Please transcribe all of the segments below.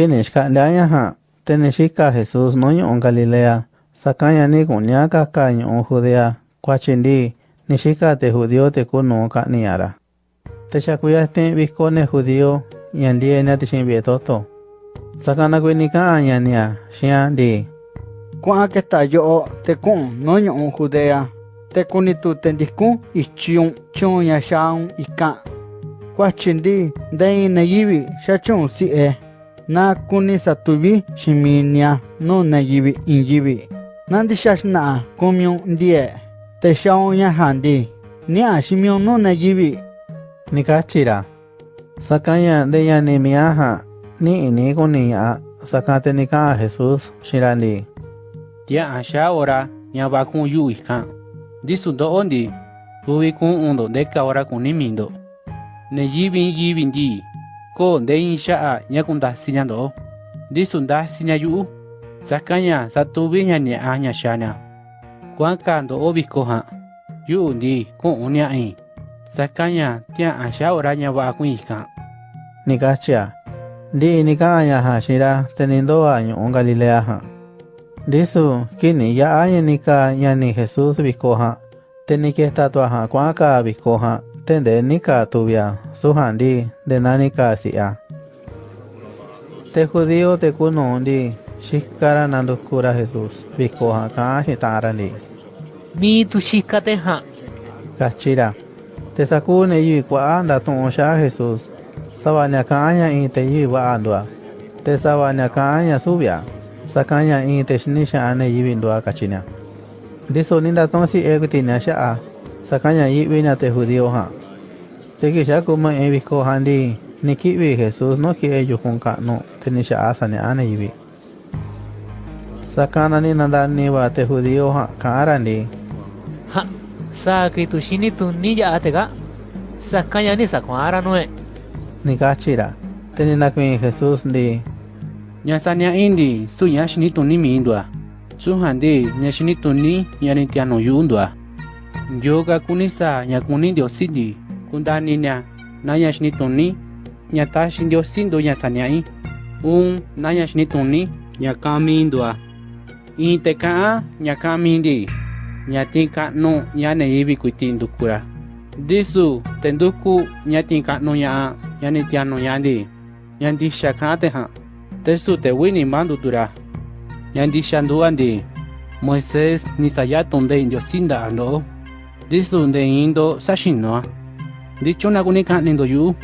Kinixka'leañaha tenixika Jesús noñu'ún Galilea, sakáñani kuñákaka ñu'ún Judea, kuachintí nixíka tejudío tekunú ka'níara. Techakuyahtín vihcóne judío ñanlíenia texinvietoto. Sakanakuiniká ñania xián lí. Kua'á ketayo'o tekún noñu'ún Judea, tekunitutendíkun ichiún chun yaxá'ún ika'án. Kuachintí ndein neyibi xachún si'e. na kuni satubi shiminia no na gibi ingibi. Nandi shashna kumyong die, te shaon ya handi, niya shimion no na gibi. Nikachira, sakanya deya ni miaha, ni ini kuniya, sakate nika Jesus shirandi. Tia asha ora, nyabakun yu ikan. Disu do ondi, uwi kun undo deka ora kunimindo. Ne yibin yibin ko nde in xa'a ña kundasiña ndo'o ndisu ndasiña yu'u. Sakaña satuviña ña'a ña xaña kuanka ndo'o viko jan. Yu'u ndi ku'un nia'i sakaña tia'a xa ora ña va'a kun ikan nikachia ndi nika'aña ja xira te nindo'a ñu'u Galilea ja ndisu kini ya'aña nika ñani Jesús viko ja te nikejtatua ja kua'anka viko ja tende nika tuvia suhandi de nanika sia. Te judío te kuno undi shikara nandukura Jesús vikoha ka hitarani. Mi tu shika te ha. Kachira. Te sakune yu kwa anda tonsha Jesús. Sabanya kaanya in te yu. Te sabanya kaanya subia. Sakanya in te shnisha ane yu indua kachina. Diso ninda tonsi egu tinya sha'a. Sakaña yi'viña te judío ja te kixa kuma in viko ja ndi ni ki'vi Jesús no ki'e yukun ka'nu te ni xa'a saña'a ne yivi sakana ni nandaniva te judío ja ka'ara ndi ha sa que tu shini tu ni ya atega sakanya ni sakwara noe ni kachira. Te ni nakuin Jesús ndi ña sania indi su ña xini tuni mindua su handi tuni ña ni tiano yundua yo̱o̱ ka̱ kuni sa̱a̱ ña̱ kuní ndiosí ndii ku̱nda̱ni̱ ni̱a̱ naa ña̱ xini tuní ña̱ taxiꞌ ndiosí nduuꞌ ña̱ saniaꞌá i̱ uun naa ña̱ xini tuní ña̱ kaꞌánꞌ miiꞌ nduuꞌ a̱ i̱i̱n te̱ kaꞌán ña̱ kaꞌánꞌ mi̱iꞌ ndii ña̱ tiinꞌ kaꞌnuꞌ ña̱ꞌa ne̱ yivi̱ꞌ kui̱ti̱ꞌ ndu̱kuꞌ ra̱ ndisu̱ te̱ ndukuꞌ ña̱ ti̱i̱n kaꞌnuꞌ ña̱ꞌaꞌ ña̱ ni̱ ti̱a̱nu̱ꞌ ña̱ꞌaꞌ ndii ña̱ ndi̱xa̱ kaꞌán te̱ ja̱a̱nꞌ te̱ süu̱ꞌ te̱ uvi̱ nimá nduuꞌ tu̱ ra̱ ña̱ ndi̱xa̱ nduuꞌ a̱ ndii moisés ni̱ sa̱ya tun nde̱iꞌ ndiosí nda̱ꞌaꞌ ndoꞌó ndiosi nda'a ndo ndisu nde indo saxinoa ndichuna kuni ka'ni ndo yu'u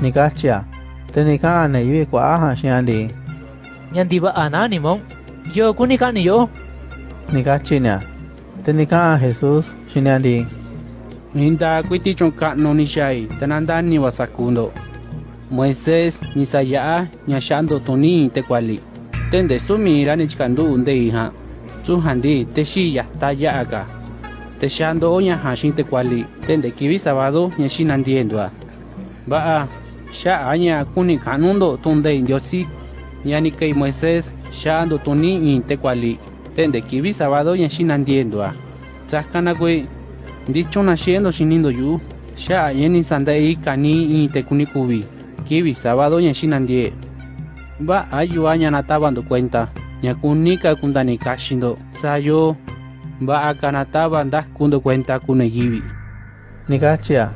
ni kachia te ni ka'an ne yivi kua'a ja xia ndi nyandi ba anani mong yo kuni kani yo ni kachiña te ni ka'an Jesús xiña ndi Inda kuiti chon ka'nu ni wasakundo Moisés ni saya'a ña xa'ndo tuni te kuali tende sumira ni chikandu nde iha su handi te xi yata ya'a ka te shando ña hashin te kuali tende kibi sabado ña shinandiendua ba'a sha aña kuni kanundo tunde indiosi ñani kei Moisés shando tuni in te kuali tende kibi sabado ña shinandiendua tsaskana kue dicho nashiendo shinindo yu. Sha yeni sandai kani in te kuni kubi kibi sabado ña shinandie ba'a yu'a ña natabando cuenta ña kunika kundanika sayo va ba akanata bandas kundo cuenta kunegiri. Negachia,